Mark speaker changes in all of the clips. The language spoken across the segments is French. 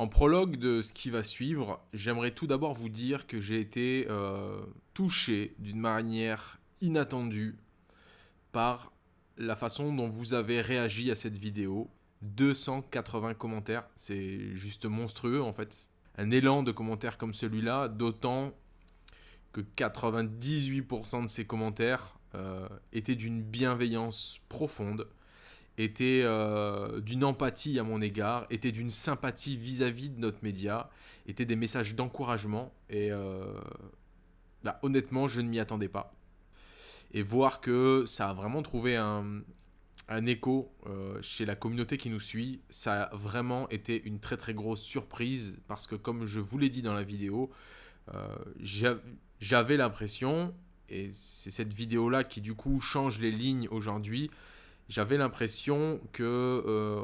Speaker 1: En prologue de ce qui va suivre, j'aimerais tout d'abord vous dire que j'ai été euh, touché d'une manière inattendue par la façon dont vous avez réagi à cette vidéo. 280 commentaires, c'est juste monstrueux en fait. Un élan de commentaires comme celui-là, d'autant que 98% de ces commentaires euh, étaient d'une bienveillance profonde, étaient euh, d'une empathie à mon égard, étaient d'une sympathie vis-à-vis de notre média, étaient des messages d'encouragement et euh, bah, honnêtement je ne m'y attendais pas. Et voir que ça a vraiment trouvé un, un écho chez la communauté qui nous suit, ça a vraiment été une très très grosse surprise parce que comme je vous l'ai dit dans la vidéo, j'avais l'impression, et c'est cette vidéo-là qui du coup change les lignes aujourd'hui, j'avais l'impression que euh,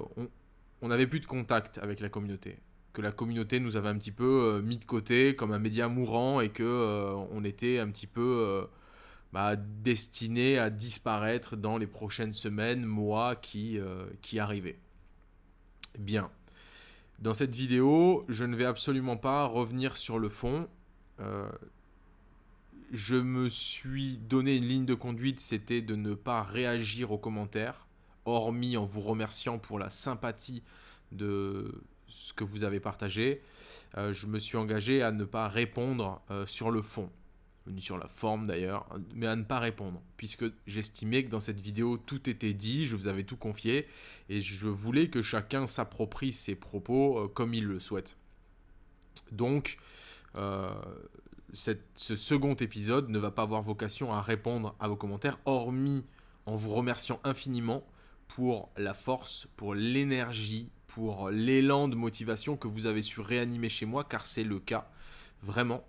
Speaker 1: on n'avait plus de contact avec la communauté. Que la communauté nous avait un petit peu euh, mis de côté comme un média mourant et que euh, on était un petit peu bah, destiné à disparaître dans les prochaines semaines, mois qui, qui arrivaient. Bien. Dans cette vidéo, je ne vais absolument pas revenir sur le fond je me suis donné une ligne de conduite, c'était de ne pas réagir aux commentaires, hormis en vous remerciant pour la sympathie de ce que vous avez partagé. Euh, je me suis engagé à ne pas répondre euh, sur le fond, ni sur la forme d'ailleurs, mais à ne pas répondre, puisque j'estimais que dans cette vidéo tout était dit, je vous avais tout confié, et je voulais que chacun s'approprie ses propos euh, comme il le souhaite. Donc, ce second épisode ne va pas avoir vocation à répondre à vos commentaires, hormis en vous remerciant infiniment pour la force, pour l'énergie, pour l'élan de motivation que vous avez su réanimer chez moi, car c'est le cas, vraiment.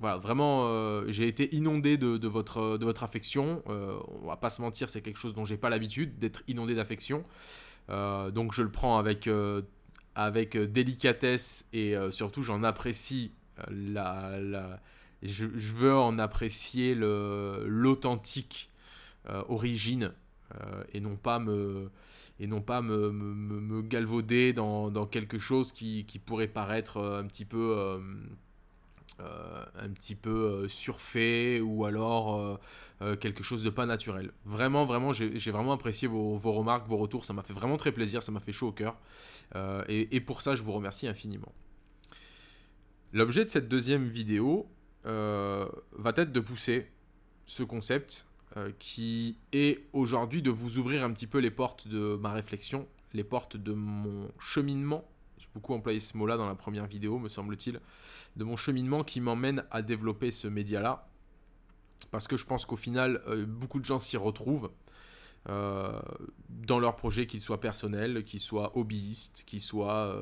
Speaker 1: Voilà, vraiment, euh, j'ai été inondé de, votre, de votre affection. Euh, on va pas se mentir, c'est quelque chose dont j'ai pas l'habitude d'être inondé d'affection. Euh, donc je le prends avec, avec délicatesse et surtout j'en apprécie la, la, je, veux en apprécier l'authentique euh, origine euh, et non pas me et non pas me, galvauder dans, quelque chose qui, pourrait paraître euh, un petit peu un petit peu surfait ou alors quelque chose de pas naturel. Vraiment, vraiment, j'ai vraiment apprécié vos, remarques, vos retours, ça m'a fait vraiment très plaisir, ça m'a fait chaud au cœur. Et, pour ça, je vous remercie infiniment. L'objet de cette deuxième vidéo, va être de pousser ce concept euh, qui est aujourd'hui de vous ouvrir un petit peu les portes de ma réflexion, les portes de mon cheminement. J'ai beaucoup employé ce mot-là dans la première vidéo, me semble-t-il, de mon cheminement qui m'emmène à développer ce média-là. Parce que je pense qu'au final, euh, beaucoup de gens s'y retrouvent. dans leur projet, qu'ils soient personnels, qu'ils soient hobbyistes, qu'ils soient...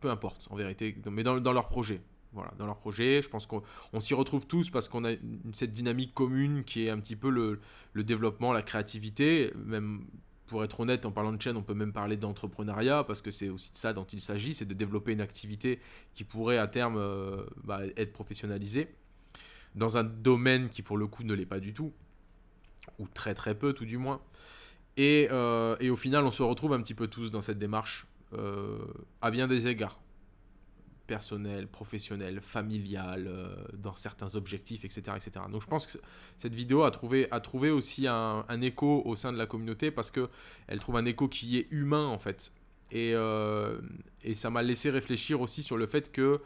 Speaker 1: peu importe, en vérité, mais dans, dans leur projet voilà, dans leur projet. Je pense qu'on s'y retrouve tous parce qu'on a cette dynamique commune qui est un petit peu le, développement, la créativité. Même pour être honnête, en parlant de chaîne, on peut même parler d'entrepreneuriat parce que c'est aussi de ça dont il s'agit, c'est de développer une activité qui pourrait à terme euh, bah, être professionnalisée dans un domaine qui pour le coup ne l'est pas du tout, ou très très peu tout du moins. Et, euh, au final, on se retrouve un petit peu tous dans cette démarche euh, à bien des égards personnel, professionnel, familial, euh, dans certains objectifs, etc., etc. Donc je pense que cette vidéo a trouvé, a trouvé aussi un, écho au sein de la communauté parce qu'elle trouve un écho qui est humain en fait. Et, euh, et ça m'a laissé réfléchir aussi sur le fait que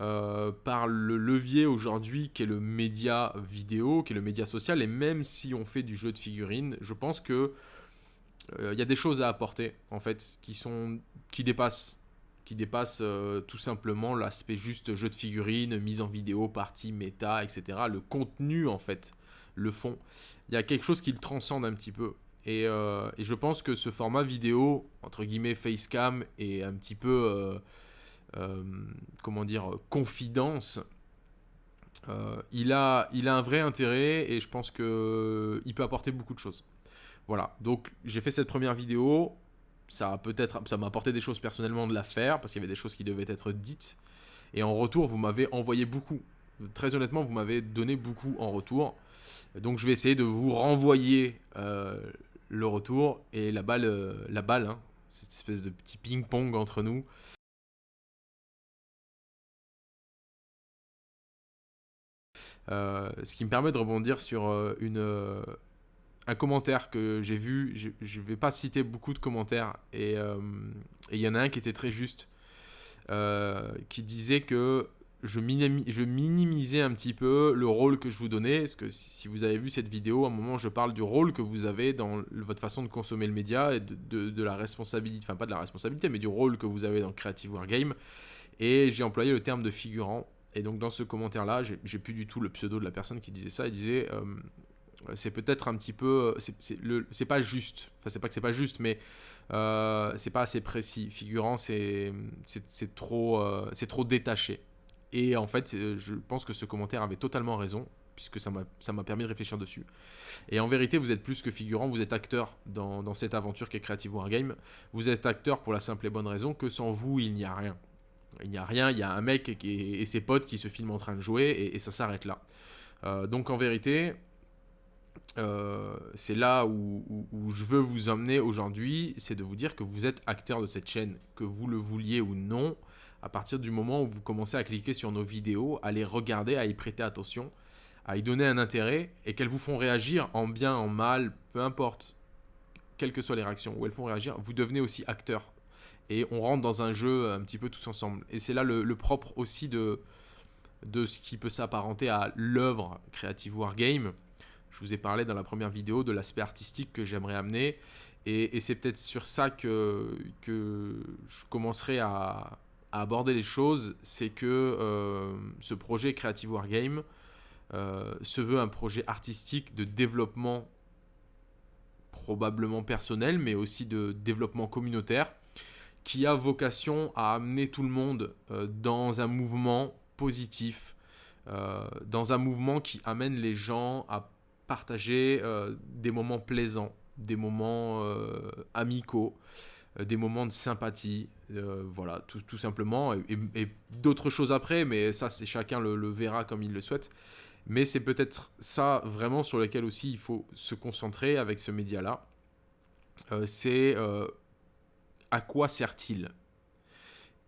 Speaker 1: euh, par le levier aujourd'hui qui est le média vidéo, qui est le média social, et même si on fait du jeu de figurines, je pense que il y a des choses à apporter en fait qui sont qui dépassent qui dépasse euh, tout simplement l'aspect juste jeu de figurines, mise en vidéo, partie, méta, etc. Le contenu, en fait, le fond. Il y a quelque chose qui le transcende un petit peu. Et, euh, et, je pense que ce format vidéo, entre guillemets facecam, et un petit peu, euh, comment dire, confidence, il, a, il a un vrai intérêt et je pense qu'il peut apporter beaucoup de choses. Voilà, donc j'ai fait cette première vidéo ça peut-être, ça m'a apporté des choses personnellement de la faire parce qu'il y avait des choses qui devaient être dites. Et en retour, vous m'avez envoyé beaucoup. Très honnêtement, vous m'avez donné beaucoup en retour. Donc je vais essayer de vous renvoyer euh, le retour et la balle, euh, la balle, hein. cette espèce de petit ping-pong entre nous. Euh, ce qui me permet de rebondir sur une, un commentaire que j'ai vu. Je ne vais pas citer beaucoup de commentaires. Et il y en a un qui était très juste. qui disait que je, minimisais un petit peu le rôle que je vous donnais. Parce que si vous avez vu cette vidéo, à un moment, je parle du rôle que vous avez dans votre façon de consommer le média et de, la responsabilité, enfin pas de la responsabilité, mais du rôle que vous avez dans Creative Wargame. Et j'ai employé le terme de figurant. Et donc dans ce commentaire-là, j'ai plus du tout le pseudo de la personne qui disait ça. Il disait, euh, c'est peut-être un petit peu, c'est pas juste. Enfin, c'est pas que c'est pas juste, mais euh, c'est pas assez précis. Figurant, c'est trop, euh, c'est trop détaché. Et en fait, euh, je pense que ce commentaire avait totalement raison, puisque ça m'a permis de réfléchir dessus. Et en vérité, vous êtes plus que figurant, vous êtes acteur dans, cette aventure qui est Creative Wargame. Vous êtes acteur pour la simple et bonne raison que sans vous, il n'y a rien. Il n'y a rien, il y a un mec et, ses potes qui se filment en train de jouer, et, ça s'arrête là. Euh, donc en vérité, euh, c'est là où, je veux vous emmener aujourd'hui, c'est de vous dire que vous êtes acteur de cette chaîne, que vous le vouliez ou non à partir du moment où vous commencez à cliquer sur nos vidéos, à les regarder, à y prêter attention, à y donner un intérêt et qu'elles vous font réagir en bien, en mal, peu importe, quelles que soient les réactions, où elles font réagir, vous devenez aussi acteur. Et on rentre dans un jeu un petit peu tous ensemble. Et c'est là le, propre aussi de, de ce qui peut s'apparenter à l'œuvre Creative Wargame. Je vous ai parlé dans la première vidéo de l'aspect artistique que j'aimerais amener. Et, c'est peut-être sur ça que, je commencerai à, aborder les choses, c'est que euh, ce projet Creative Wargame euh, se veut un projet artistique de développement probablement personnel, mais aussi de développement communautaire, qui a vocation à amener tout le monde euh, dans un mouvement positif, dans un mouvement qui amène les gens à partager des moments plaisants, des moments amicaux, euh, des moments de sympathie, euh, voilà, tout, tout, simplement, et, d'autres choses après, mais ça, c'est chacun le, verra comme il le souhaite. Mais c'est peut-être ça vraiment sur lequel aussi il faut se concentrer avec ce média-là. Euh, c'est à quoi sert-il?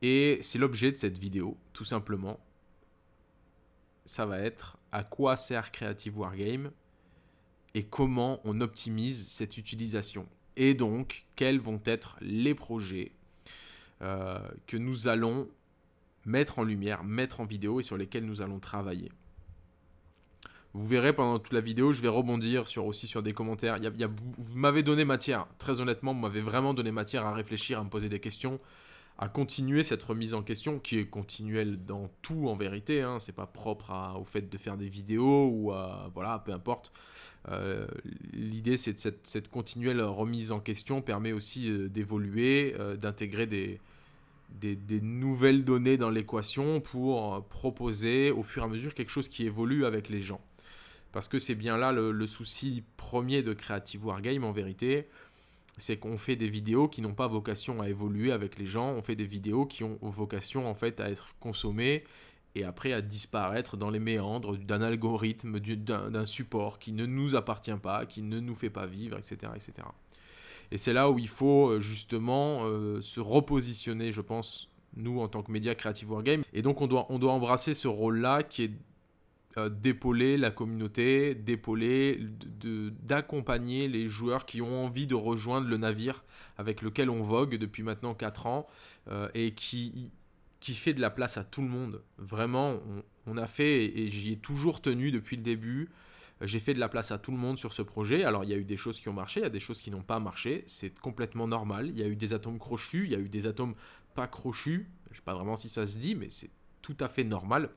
Speaker 1: Et c'est l'objet de cette vidéo, tout simplement. Ça va être à quoi sert Creative Wargame? Et comment on optimise cette utilisation et donc quels vont être les projets euh, que nous allons mettre en lumière, mettre en vidéo et sur lesquels nous allons travailler. Vous verrez pendant toute la vidéo, je vais rebondir sur, aussi sur des commentaires. Y a, vous m'avez donné matière, très honnêtement, vous m'avez vraiment donné matière à réfléchir, à me poser des questions, à continuer cette remise en question qui est continuelle dans tout en vérité. Hein. C'est pas propre au fait de faire des vidéos ou à, voilà, peu importe. Euh, l'idée, c'est de cette, continuelle remise en question permet aussi euh, d'évoluer, euh, d'intégrer des, nouvelles données dans l'équation pour proposer au fur et à mesure quelque chose qui évolue avec les gens. Parce que c'est bien là le, souci premier de Creative Wargame en vérité, c'est qu'on fait des vidéos qui n'ont pas vocation à évoluer avec les gens, on fait des vidéos qui ont vocation en fait à être consommées et après à disparaître dans les méandres d'un algorithme, d'un support qui ne nous appartient pas, qui ne nous fait pas vivre, etc. etc. Et c'est là où il faut euh, justement euh, se repositionner, je pense, nous en tant que média Creative Wargame. Et donc on doit, on doit embrasser ce rôle-là qui est euh, d'épauler la communauté, d'épauler, d'accompagner les joueurs qui ont envie de rejoindre le navire avec lequel on vogue depuis maintenant 4 ans et qui fait de la place à tout le monde. Vraiment, on, a fait, et, j'y ai toujours tenu depuis le début, euh, j'ai fait de la place à tout le monde sur ce projet. Alors, il y a eu des choses qui ont marché, il y a des choses qui n'ont pas marché. C'est complètement normal. Il y a eu des atomes crochus, il y a eu des atomes pas crochus. Je ne sais pas vraiment si ça se dit, mais c'est tout à fait normal.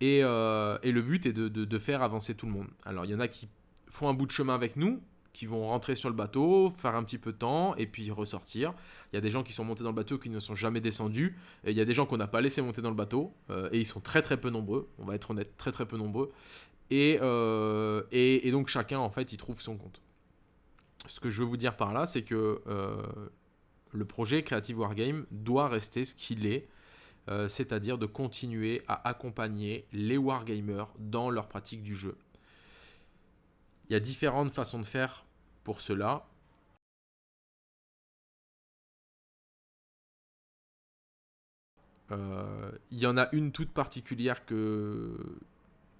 Speaker 1: Et, euh, le but est de, faire avancer tout le monde. Alors, il y en a qui font un bout de chemin avec nous, qui vont rentrer sur le bateau, faire un petit peu de temps et puis ressortir. Il y a des gens qui sont montés dans le bateau qui ne sont jamais descendus. Et il y a des gens qu'on n'a pas laissé monter dans le bateau. Euh, et ils sont très très peu nombreux. On va être honnête, très très peu nombreux. Euh, et, et, donc chacun en fait il trouve son compte. Ce que je veux vous dire par là, c'est que le projet Creative Wargame doit rester ce qu'il est. c'est-à-dire de continuer à accompagner les wargamers dans leur pratique du jeu. Il y a différentes façons de faire pour cela. Euh, il y en a une toute particulière que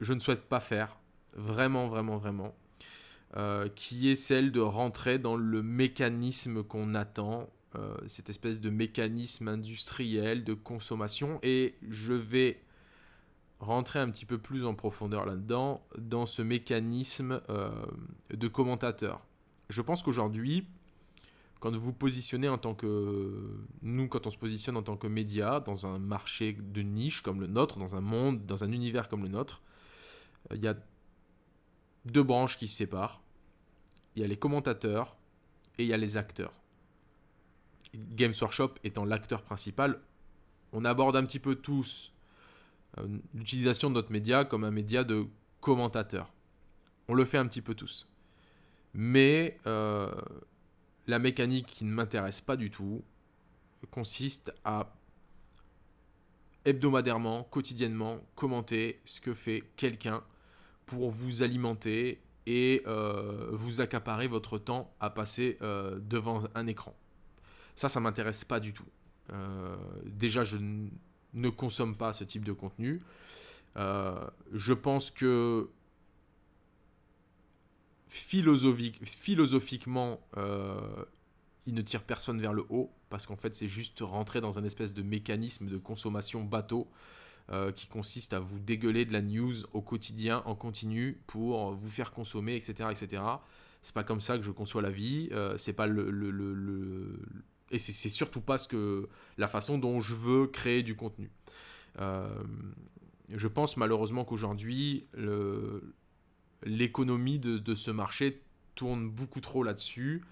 Speaker 1: je ne souhaite pas faire, vraiment, vraiment, vraiment, euh, qui est celle de rentrer dans le mécanisme qu'on attend, euh, cette espèce de mécanisme industriel de consommation, et je vais rentrer un petit peu plus en profondeur là-dedans, dans ce mécanisme euh, de commentateur. Je pense qu'aujourd'hui, quand vous vous positionnez en tant que... Nous, quand on se positionne en tant que média, dans un marché de niche comme le nôtre, dans un monde, dans un univers comme le nôtre, euh, il y a deux branches qui se séparent. Il y a les commentateurs et il y a les acteurs. Games Workshop étant l'acteur principal, on aborde un petit peu tous euh, l'utilisation de notre média comme un média de commentateur. On le fait un petit peu tous. Mais euh, la mécanique qui ne m'intéresse pas du tout consiste à hebdomadairement, quotidiennement, commenter ce que fait quelqu'un pour vous alimenter et euh, vous accaparer votre temps à passer devant un écran. Ça, ça m'intéresse pas du tout. déjà, je ne consomme pas ce type de contenu. Euh, je pense que philosophiquement, euh, il ne tire personne vers le haut, parce qu'en fait, c'est juste rentrer dans un espèce de mécanisme de consommation bateau euh, qui consiste à vous dégueuler de la news au quotidien, en continu, pour vous faire consommer, etc. etc. C'est pas comme ça que je conçois la vie, c'est pas le, et c'est surtout pas ce que, la façon dont je veux créer du contenu. Euh, je pense malheureusement qu'aujourd'hui, l'économie de, ce marché tourne beaucoup trop là-dessus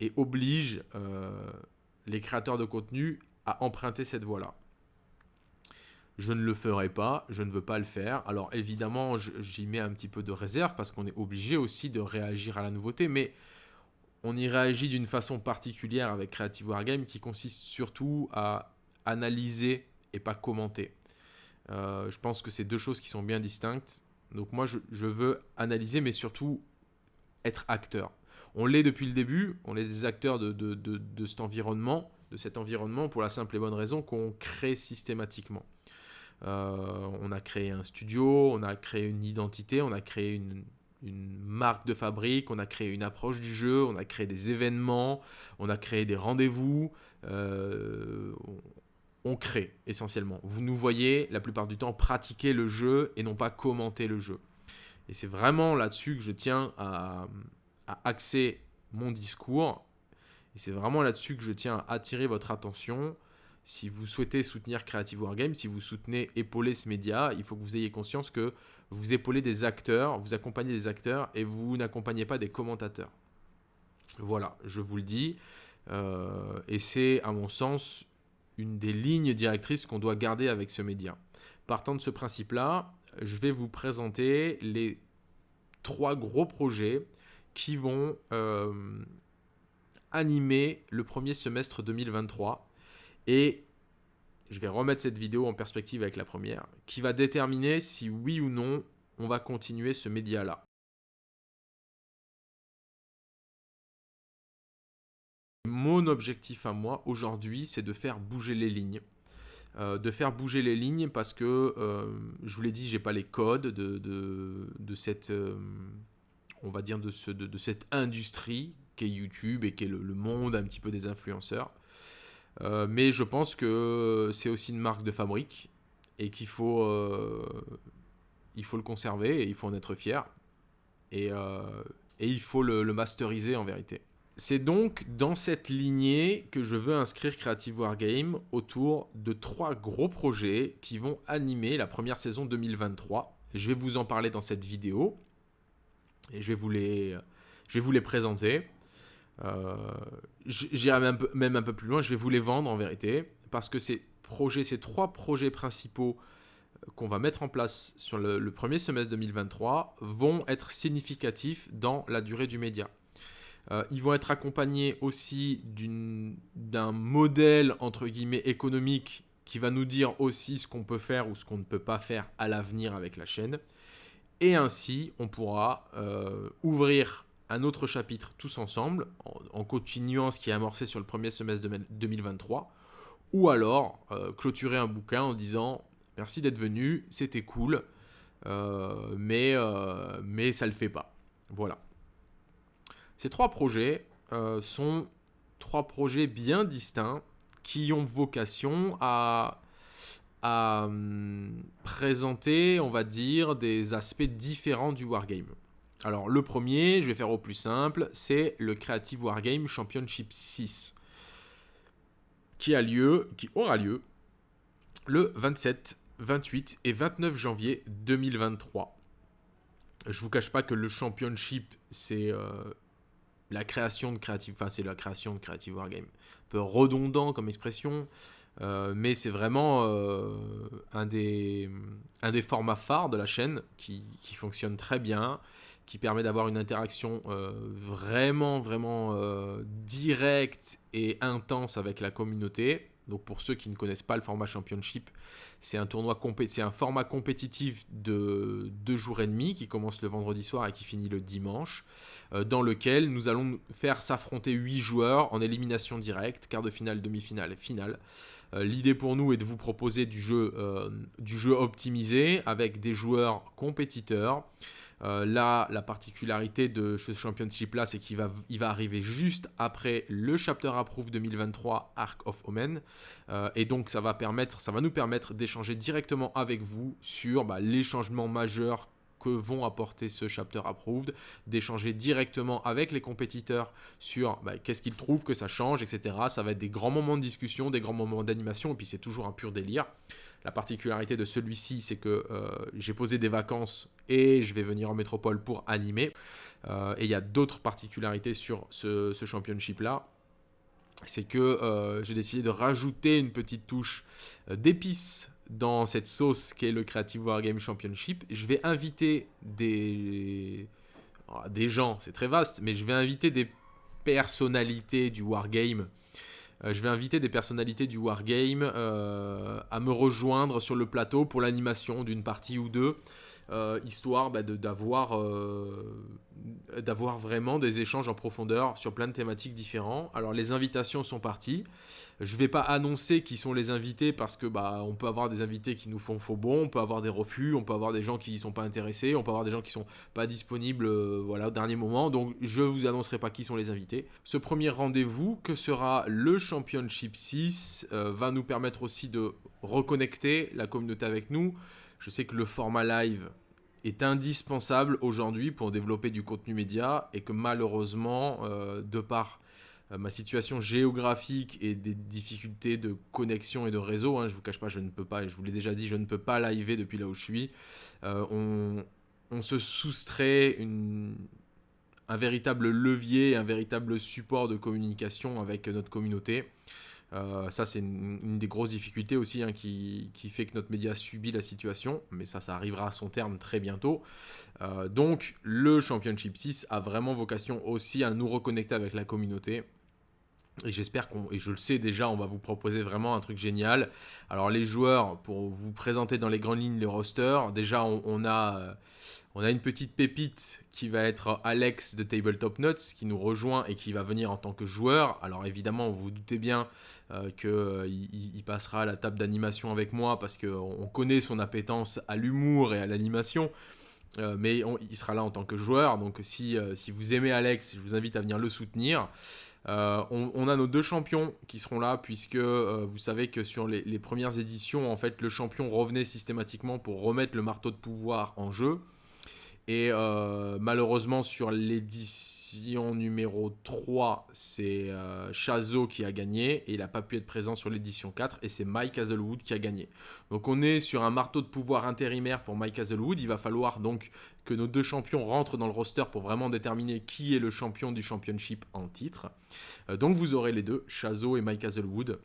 Speaker 1: et oblige euh, les créateurs de contenu à emprunter cette voie-là. Je ne le ferai pas, je ne veux pas le faire. Alors évidemment, j'y mets un petit peu de réserve parce qu'on est obligé aussi de réagir à la nouveauté, mais on y réagit d'une façon particulière avec Creative Wargame qui consiste surtout à analyser et pas commenter. Euh, je pense que c'est deux choses qui sont bien distinctes. Donc moi, je, veux analyser, mais surtout être acteur. On l'est depuis le début, on est des acteurs de, cet environnement, de cet environnement pour la simple et bonne raison qu'on crée systématiquement. Euh, on a créé un studio, on a créé une identité, on a créé une, une marque de fabrique, on a créé une approche du jeu, on a créé des événements, on a créé des rendez-vous. Euh, on, crée essentiellement. Vous nous voyez la plupart du temps pratiquer le jeu et non pas commenter le jeu. Et c'est vraiment là-dessus que je tiens à, à axer mon discours. Et c'est vraiment là-dessus que je tiens à attirer votre attention si vous souhaitez soutenir Creative Wargame, si vous soutenez épauler ce média, il faut que vous ayez conscience que vous épaulez des acteurs, vous accompagnez des acteurs et vous n'accompagnez pas des commentateurs. Voilà, je vous le dis. Euh, et c'est, à mon sens, une des lignes directrices qu'on doit garder avec ce média. Partant de ce principe-là, je vais vous présenter les trois gros projets qui vont euh, animer le premier semestre 2023 et je vais remettre cette vidéo en perspective avec la première, qui va déterminer si oui ou non on va continuer ce média-là. Mon objectif à moi aujourd'hui, c'est de faire bouger les lignes. Euh, de faire bouger les lignes parce que, euh, je vous l'ai dit, j'ai pas les codes de, cette, euh, on va dire, de, ce, de, cette industrie qu'est YouTube et qu'est le, le, monde un petit peu des influenceurs. Euh, mais je pense que c'est aussi une marque de fabrique et qu'il faut, euh, faut le conserver et il faut en être fier. Et, euh, il faut le, masteriser en vérité. C'est donc dans cette lignée que je veux inscrire Creative Wargame autour de trois gros projets qui vont animer la première saison 2023. Je vais vous en parler dans cette vidéo et je vais vous les, je vais vous les présenter. J'irai même, même un peu plus loin, je vais vous les vendre en vérité, parce que ces projets, ces trois projets principaux euh, qu'on va mettre en place sur le, premier semestre 2023 vont être significatifs dans la durée du média. Euh, ils vont être accompagnés aussi d'un modèle entre guillemets économique qui va nous dire aussi ce qu'on peut faire ou ce qu'on ne peut pas faire à l'avenir avec la chaîne. Et ainsi, on pourra ouvrir un autre chapitre tous ensemble, en, continuant ce qui est amorcé sur le premier semestre de 2023, ou alors euh, clôturer un bouquin en disant merci d'être venu, c'était cool, mais, mais ça le fait pas. Voilà. Ces trois projets sont trois projets bien distincts qui ont vocation à, à hum, présenter, on va dire, des aspects différents du wargame. Alors le premier, je vais faire au plus simple, c'est le Creative Wargame Championship 6 qui a lieu, qui aura lieu le 27, 28 et 29 janvier 2023. Je vous cache pas que le championship, c'est euh, la création de Creative, enfin c'est Wargame. Un peu redondant comme expression, euh, mais c'est vraiment euh, un, des, formats phares de la chaîne qui fonctionne très bien, qui permet d'avoir une interaction euh, vraiment, vraiment directe et intense avec la communauté. Donc pour ceux qui ne connaissent pas le format Championship, c'est un tournoi c'est un format compétitif de deux jours et demi qui commence le vendredi soir et qui finit le dimanche, euh, dans lequel nous allons faire s'affronter huit joueurs en élimination directe, quart de finale, demi-finale finale. Euh, l'idée pour nous est de vous proposer euh, du jeu optimisé avec des joueurs compétiteurs. Euh, là, la particularité de ce championship-là, c'est qu'il va, il va arriver juste après le Chapter Approve 2023 Arc of Omen. Euh, et donc, ça va, nous permettre d'échanger directement avec vous sur bah, les changements majeurs que vont apporter ce chapter approved, d'échanger directement avec les compétiteurs sur bah, qu'est-ce qu'ils trouvent que ça change, etc. Ça va être des grands moments de discussion, des grands moments d'animation, et puis c'est toujours un pur délire. La particularité de celui-ci, c'est que euh, j'ai posé des vacances et je vais venir en métropole pour animer. Euh, et il y a d'autres particularités sur ce, championship-là. C'est que euh, j'ai décidé de rajouter une petite touche d'épices dans cette sauce qui est le Creative Wargame Championship. Je vais inviter des, ah, des gens, c'est très vaste, mais je vais inviter des personnalités du Wargame je vais inviter des personnalités du Wargame euh, à me rejoindre sur le plateau pour l'animation d'une partie ou deux. Euh, histoire bah, d'avoir d'avoir vraiment des échanges en profondeur sur plein de thématiques différents. Alors les invitations sont parties. Je ne vais pas annoncer qui sont les invités parce que bah on peut avoir des invités qui nous font faux bon, on peut avoir des refus, on peut avoir des gens qui ne sont pas intéressés, on peut avoir des gens qui sont pas disponibles euh, voilà au dernier moment. Donc je vous annoncerai pas qui sont les invités. Ce premier rendez-vous que sera le Championship 6 euh, va nous permettre aussi de reconnecter la communauté avec nous. Je sais que le format live est indispensable aujourd'hui pour développer du contenu média et que malheureusement, euh, de par euh, ma situation géographique et des difficultés de connexion et de réseau, hein, je vous cache pas, je ne peux pas, et je vous l'ai déjà dit, je ne peux pas liver depuis là où je suis. Euh, on, se soustrait un véritable levier, un véritable support de communication avec notre communauté. Euh, ça, c'est une, des grosses difficultés aussi hein, qui, fait que notre média subit la situation, mais ça, ça arrivera à son terme très bientôt. donc, le Championship 6 a vraiment vocation aussi à nous reconnecter avec la communauté et j'espère qu'on, et je le sais déjà, on va vous proposer vraiment un truc génial. Alors les joueurs, pour vous présenter dans les grandes lignes le roster, déjà on, a, euh, on a une petite pépite qui va être Alex de Tabletop Nuts qui nous rejoint et qui va venir en tant que joueur. Alors évidemment, vous vous doutez bien euh, qu'il euh, passera à la table d'animation avec moi parce qu'on connaît son appétence à l'humour et à l'animation. mais il sera là en tant que joueur, donc si, vous aimez Alex, je vous invite à venir le soutenir. Euh, on, a nos deux champions qui seront là, puisque euh, vous savez que sur les, les, premières éditions, en fait, le champion revenait systématiquement pour remettre le marteau de pouvoir en jeu. Et euh, malheureusement, sur l'édition numéro 3, c'est euh, Chazo qui a gagné. Et il n'a pas pu être présent sur l'édition 4. Et c'est Mike Hazelwood qui a gagné. Donc on est sur un marteau de pouvoir intérimaire pour Mike Hazelwood. Il va falloir donc que nos deux champions rentrent dans le roster pour vraiment déterminer qui est le champion du championship en titre. Euh, donc vous aurez les deux, Chazo et Mike Hazelwood.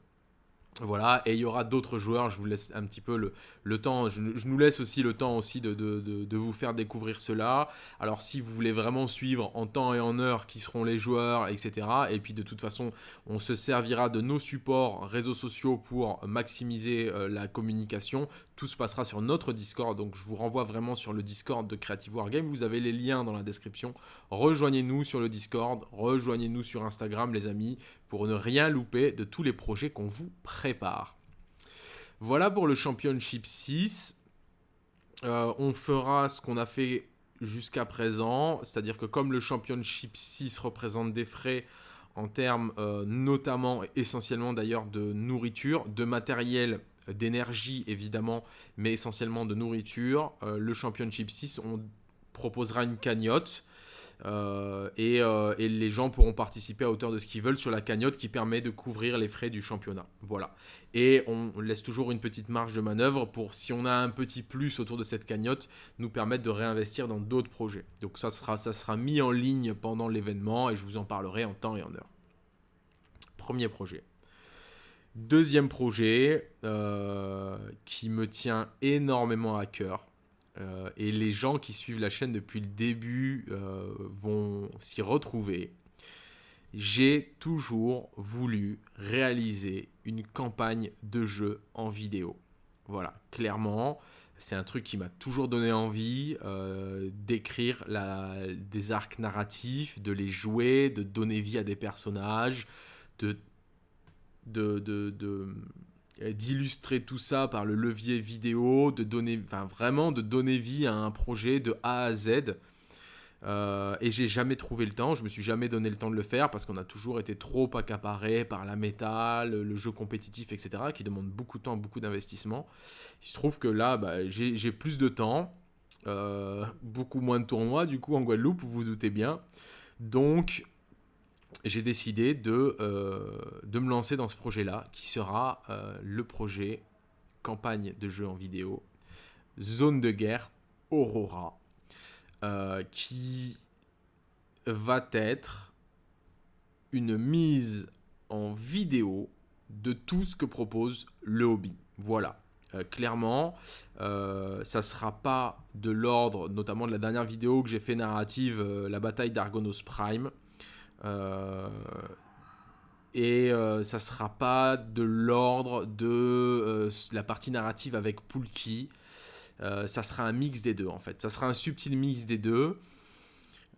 Speaker 1: Voilà, et il y aura d'autres joueurs, je vous laisse un petit peu le, temps, je, nous laisse aussi le temps aussi de, vous faire découvrir cela. Alors si vous voulez vraiment suivre en temps et en heure qui seront les joueurs, etc. Et puis de toute façon, on se servira de nos supports réseaux sociaux pour maximiser euh, la communication. Tout se passera sur notre Discord, donc je vous renvoie vraiment sur le Discord de Creative Wargame. Vous avez les liens dans la description. Rejoignez-nous sur le Discord, rejoignez-nous sur Instagram les amis, pour ne rien louper de tous les projets qu'on vous prépare. Voilà pour le Championship 6. on fera ce qu'on a fait jusqu'à présent, c'est-à-dire que comme le Championship 6 représente des frais en termes notamment, essentiellement d'ailleurs, de nourriture, de matériel d'énergie évidemment, mais essentiellement de nourriture. Euh, le Championship 6, on proposera une cagnotte. Euh, euh, et, les gens pourront participer à hauteur de ce qu'ils veulent sur la cagnotte qui permet de couvrir les frais du championnat. Voilà. Et on laisse toujours une petite marge de manœuvre pour, si on a un petit plus autour de cette cagnotte, nous permettre de réinvestir dans d'autres projets. Donc ça sera, ça sera mis en ligne pendant l'événement et je vous en parlerai en temps et en heure. Premier projet. Deuxième projet euh, qui me tient énormément à cœur. Euh, et les gens qui suivent la chaîne depuis le début euh, vont s'y retrouver. J'ai toujours voulu réaliser une campagne de jeu en vidéo. Voilà, clairement, c'est un truc qui m'a toujours donné envie d'écrire des arcs narratifs, de les jouer, de donner vie à des personnages, de de, euh, d'illustrer tout ça par le levier vidéo, de donner, enfin vraiment de donner vie à un projet de A à Z. Euh, et j'ai jamais trouvé le temps, je me suis jamais donné le temps de le faire parce qu'on a toujours été trop accaparé par la métal, le jeu compétitif, etc., qui demande beaucoup de temps, beaucoup d'investissement. Il se trouve que là, bah, j'ai plus de temps, euh, beaucoup moins de tournois, du coup, en Guadeloupe, vous vous doutez bien. Donc, j'ai décidé de, euh, de me lancer dans ce projet-là, qui sera euh, le projet campagne de jeu en vidéo, Zone de guerre Aurora, euh, qui va être une mise en vidéo de tout ce que propose le hobby. Voilà. clairement, ça sera pas de l'ordre, notamment de la dernière vidéo que j'ai fait narrative, la bataille d'Argonos Prime. Euh, et euh, ça sera pas de l'ordre de euh, la partie narrative avec Poulki. ça sera un mix des deux en fait. Ça sera un subtil mix des deux.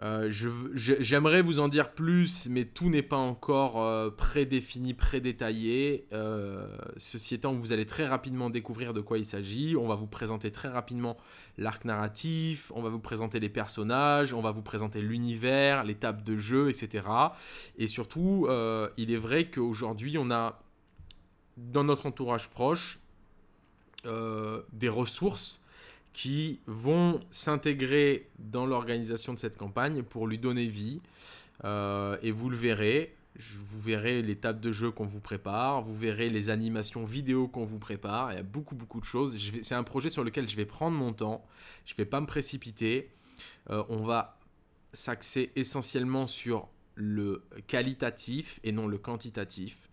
Speaker 1: Euh, j'aimerais vous en dire plus, mais tout n'est pas encore euh, prédéfini, prédétaillé. Euh, ceci étant, vous allez très rapidement découvrir de quoi il s'agit. On va vous présenter très rapidement l'arc narratif, on va vous présenter les personnages, on va vous présenter l'univers, l'étape de jeu, etc. Et surtout, il est vrai qu'aujourd'hui, on a dans notre entourage proche des ressources qui vont s'intégrer dans l'organisation de cette campagne pour lui donner vie. Euh, et vous le verrez, vous verrez les tables de jeu qu'on vous prépare, vous verrez les animations vidéo qu'on vous prépare, il y a beaucoup beaucoup de choses. C'est un projet sur lequel je vais prendre mon temps, je ne vais pas me précipiter. Euh, on va s'axer essentiellement sur le qualitatif et non le quantitatif.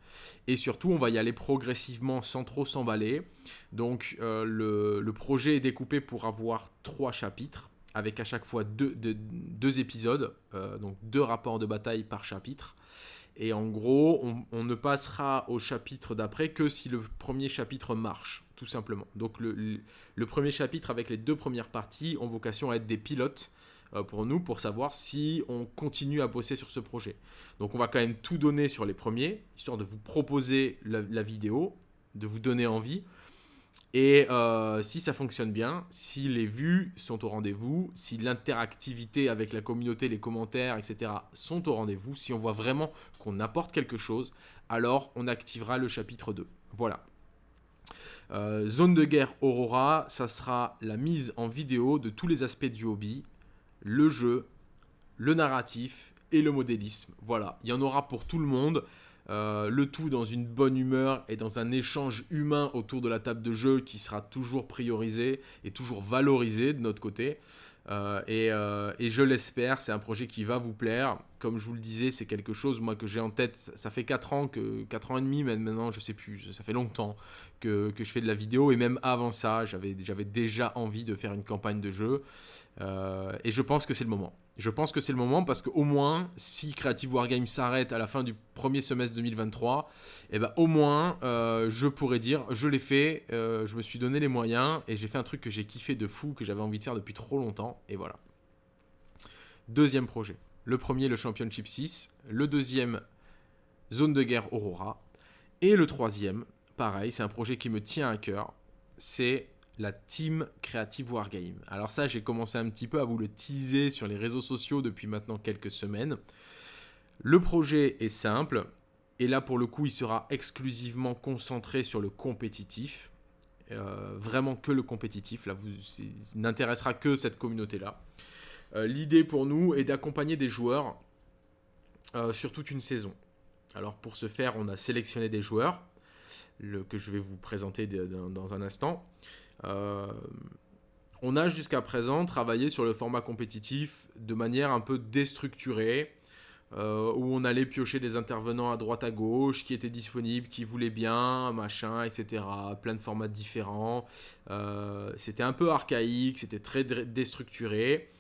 Speaker 1: Et surtout, on va y aller progressivement sans trop s'emballer. Donc, euh, le, projet est découpé pour avoir trois chapitres, avec à chaque fois deux, épisodes, euh, donc deux rapports de bataille par chapitre. Et en gros, on, ne passera au chapitre d'après que si le premier chapitre marche, tout simplement. Donc le, premier chapitre avec les deux premières parties ont vocation à être des pilotes pour nous pour savoir si on continue à bosser sur ce projet. Donc on va quand même tout donner sur les premiers, histoire de vous proposer la, vidéo, de vous donner envie. Et euh, si ça fonctionne bien, si les vues sont au rendez-vous, si l'interactivité avec la communauté, les commentaires, etc. sont au rendez-vous, si on voit vraiment qu'on apporte quelque chose, alors on activera le chapitre 2. Voilà. Euh, zone de guerre Aurora, ça sera la mise en vidéo de tous les aspects du hobby, le jeu, le narratif et le modélisme. Voilà, il y en aura pour tout le monde. Euh, le tout dans une bonne humeur et dans un échange humain autour de la table de jeu qui sera toujours priorisé et toujours valorisé de notre côté. Euh, euh, et, je l'espère, c'est un projet qui va vous plaire. Comme je vous le disais, c'est quelque chose moi que j'ai en tête. Ça fait 4 ans, que, 4 ans et demi maintenant, je sais plus, ça fait longtemps que, que je fais de la vidéo. Et même avant ça, j'avais déjà envie de faire une campagne de jeu. Euh, et je pense que c'est le moment. Je pense que c'est le moment parce qu'au moins, si Creative Wargame s'arrête à la fin du premier semestre 2023, eh ben, au moins, euh, je pourrais dire, je l'ai fait, euh, je me suis donné les moyens et j'ai fait un truc que j'ai kiffé de fou, que j'avais envie de faire depuis trop longtemps, et voilà. Deuxième projet. Le premier, le Championship 6. Le deuxième, Zone de guerre Aurora. Et le troisième, pareil, c'est un projet qui me tient à cœur. C'est la team Creative Wargame. Alors ça, j'ai commencé un petit peu à vous le teaser sur les réseaux sociaux depuis maintenant quelques semaines. Le projet est simple, et là pour le coup, il sera exclusivement concentré sur le compétitif. Euh, vraiment que le compétitif, là, vous n'intéressera que cette communauté-là. Euh, l'idée pour nous est d'accompagner des joueurs euh, sur toute une saison. Alors pour ce faire, on a sélectionné des joueurs que je vais vous présenter dans un instant. Euh, on a jusqu'à présent travaillé sur le format compétitif de manière un peu déstructurée, euh, où on allait piocher des intervenants à droite à gauche qui étaient disponibles, qui voulaient bien, machin, etc. Plein de formats différents. Euh, c'était un peu archaïque, c'était très déstructuré.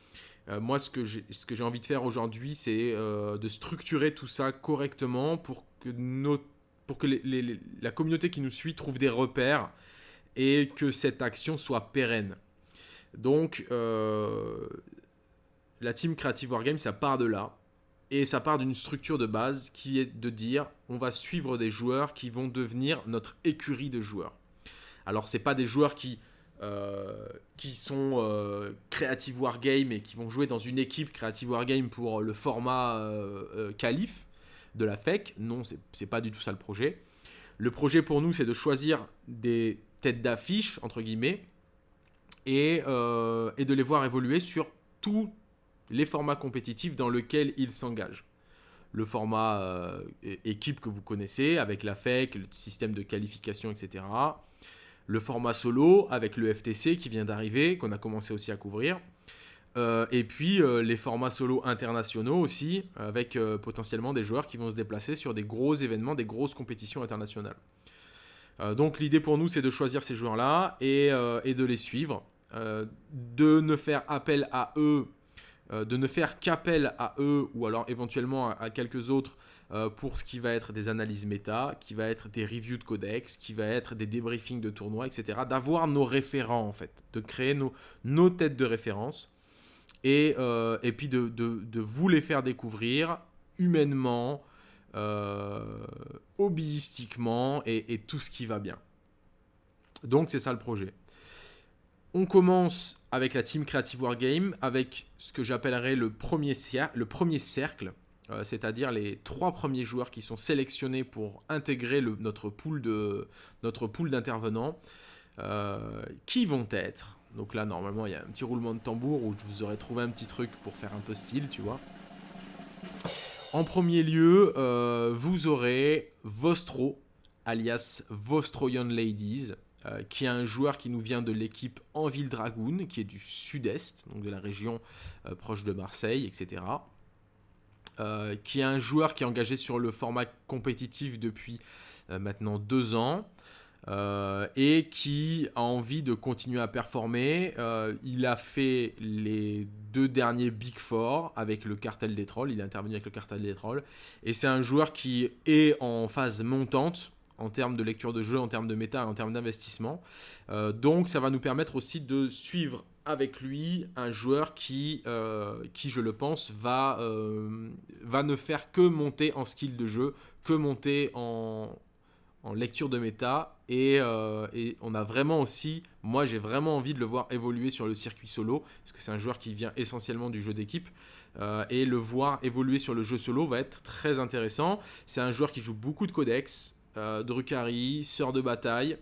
Speaker 1: moi, ce que j'ai envie de faire aujourd'hui, c'est de structurer tout ça correctement pour que, pour que la communauté qui nous suit trouve des repères et que cette action soit pérenne. Donc, euh, la team Creative Wargame, ça part de là. Et ça part d'une structure de base qui est de dire on va suivre des joueurs qui vont devenir notre écurie de joueurs. Alors, c'est pas des joueurs qui, euh, sont euh, Creative Wargame et qui vont jouer dans une équipe Creative Wargame pour le format euh, Calif de la FEC. Non, c'est pas du tout ça le projet. Le projet pour nous, c'est de choisir des tête d'affiche, entre guillemets, et, euh, et, de les voir évoluer sur tous les formats compétitifs dans lesquels ils s'engagent. Le format euh, équipe que vous connaissez, avec la FEC, le système de qualification, etc. Le format solo, avec le FTC qui vient d'arriver, qu'on a commencé aussi à couvrir. Euh, et puis les formats solo internationaux aussi, avec potentiellement des joueurs qui vont se déplacer sur des gros événements, des grosses compétitions internationales. Euh, donc l'idée pour nous, c'est de choisir ces joueurs-là et, euh, de les suivre, euh, de ne faire appel à eux, de ne faire qu'appel à eux ou alors éventuellement à, quelques autres pour ce qui va être des analyses méta, qui va être des reviews de codex, qui va être des débriefings de tournois, etc. D'avoir nos référents en fait, de créer nos, nos têtes de référence et, et puis de, de, de vous les faire découvrir humainement, hobbyistiquement et, tout ce qui va bien. Donc c'est ça le projet. On commence avec la team Creative Wargame, avec ce que j'appellerais le, premier le premier cercle, euh, c'est-à-dire les trois premiers joueurs qui sont sélectionnés pour intégrer notre pool d'intervenants, euh, qui vont être. Donc là, normalement, il y a un petit roulement de tambour où je vous aurais trouvé un petit truc pour faire un peu style, tu vois. En premier lieu, euh, vous aurez Vostro, alias Vostroyan Ladies, euh, qui est un joueur qui nous vient de l'équipe Enville Dragoon, qui est du sud-est, donc de la région euh, proche de Marseille, etc. qui est un joueur qui est engagé sur le format compétitif depuis maintenant deux ans. Euh, et qui a envie de continuer à performer. Euh, il a fait les deux derniers Big Four avec le cartel des trolls. Il est intervenu avec le cartel des trolls. Et c'est un joueur qui est en phase montante en termes de lecture de jeu, en termes de méta, en termes d'investissement. Euh, donc ça va nous permettre aussi de suivre avec lui un joueur qui, qui je le pense, va, va ne faire que monter en skill de jeu, que monter en, en lecture de méta euh, et, on a vraiment aussi, moi j'ai vraiment envie de le voir évoluer sur le circuit solo parce que c'est un joueur qui vient essentiellement du jeu d'équipe euh, et le voir évoluer sur le jeu solo va être très intéressant. C'est un joueur qui joue beaucoup de codex, euh, Drukhari, Sœur de bataille.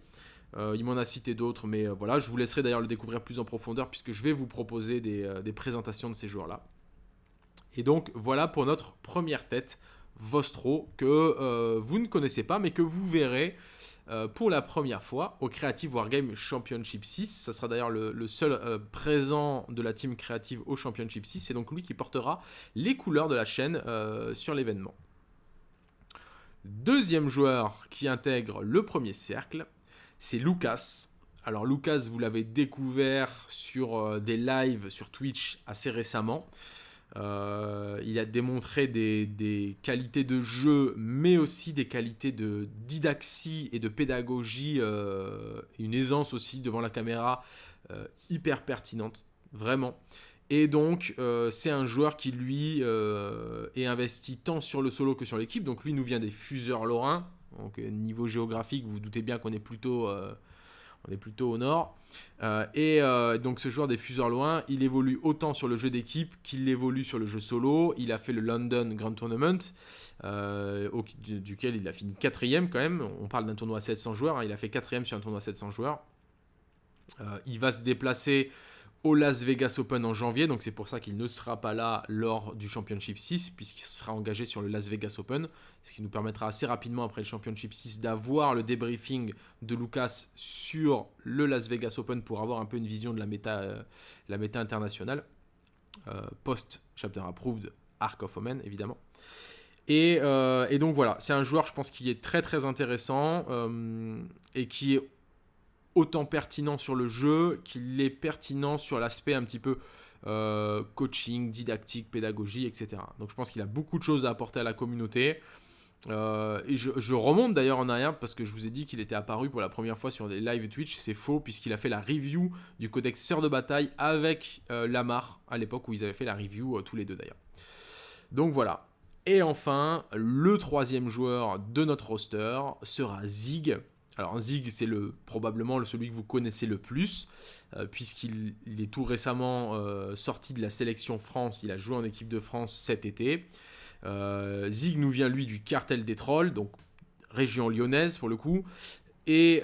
Speaker 1: il m'en a cité d'autres, mais voilà, je vous laisserai d'ailleurs le découvrir plus en profondeur puisque je vais vous proposer des présentations de ces joueurs-là. Et donc voilà pour notre première tête Vostro que euh, vous ne connaissez pas mais que vous verrez euh, pour la première fois au Creative Wargame Championship 6. Ça sera d'ailleurs le, seul euh, présent de la team créative au Championship 6. C'est donc lui qui portera les couleurs de la chaîne sur l'événement. Deuxième joueur qui intègre le premier cercle, c'est Lucas. Alors Lucas, vous l'avez découvert sur des lives sur Twitch assez récemment. Euh, il a démontré des, qualités de jeu, mais aussi des qualités de didaxie et de pédagogie, euh, une aisance aussi devant la caméra euh, hyper pertinente, vraiment. Et donc, c'est un joueur qui, lui, est investi tant sur le solo que sur l'équipe. Donc, lui nous vient des fuseurs lorrains. Donc, niveau géographique, vous vous doutez bien qu'on est plutôt On est plutôt au nord. et donc ce joueur des fuseurs loin, il évolue autant sur le jeu d'équipe qu'il évolue sur le jeu solo. Il a fait le London Grand Tournament, duquel il a fini quatrième quand même. On parle d'un tournoi à 700 joueurs. Hein. il a fait quatrième sur un tournoi à 700 joueurs. il va se déplacer au Las Vegas Open en janvier, donc c'est pour ça qu'il ne sera pas là lors du Championship 6, puisqu'il sera engagé sur le Las Vegas Open, ce qui nous permettra assez rapidement après le Championship 6 d'avoir le débriefing de Lucas sur le Las Vegas Open pour avoir un peu une vision de la méta, euh, la méta internationale, euh, post-chapter approved, Arc of Omen évidemment. Et, euh, et, donc voilà, c'est un joueur je pense qui est très très intéressant et qui est autant pertinent sur le jeu qu'il est pertinent sur l'aspect un petit peu euh, coaching, didactique, pédagogie, etc. Donc je pense qu'il a beaucoup de choses à apporter à la communauté. Euh, et je, remonte d'ailleurs en arrière parce que je vous ai dit qu'il était apparu pour la première fois sur des live Twitch. C'est faux puisqu'il a fait la review du codex Sœur de bataille avec euh, Lamar à l'époque où ils avaient fait la review tous les deux d'ailleurs. Donc voilà. Et enfin, le troisième joueur de notre roster sera Zig. Alors Zig, c'est le, probablement celui que vous connaissez le plus, euh, puisqu'il est tout récemment euh, sorti de la sélection France, il a joué en équipe de France cet été. Euh, Zig nous vient lui du cartel des trolls, donc région lyonnaise pour le coup, et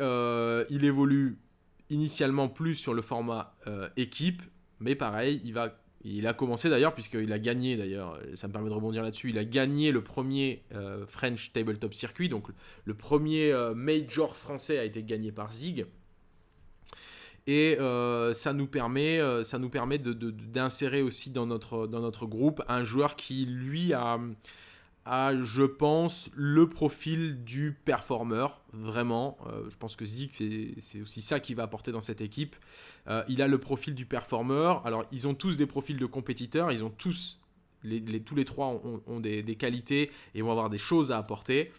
Speaker 1: il évolue initialement plus sur le format équipe, mais pareil, il va il a commencé d'ailleurs, puisqu'il a gagné d'ailleurs, ça me permet de rebondir là-dessus, il a gagné le premier euh, French Tabletop Circuit, donc le premier euh, major français a été gagné par Zig. Et euh, ça nous permet, ça nous permet d'insérer aussi dans notre, dans notre groupe un joueur qui, lui, a, je pense, le profil du performeur, vraiment. Euh, je pense que Zik, c'est aussi ça qui va apporter dans cette équipe. Euh, il a le profil du performeur. Alors, ils ont tous des profils de compétiteurs, ils ont tous, les, tous les trois ont, des, qualités et vont avoir des choses à apporter.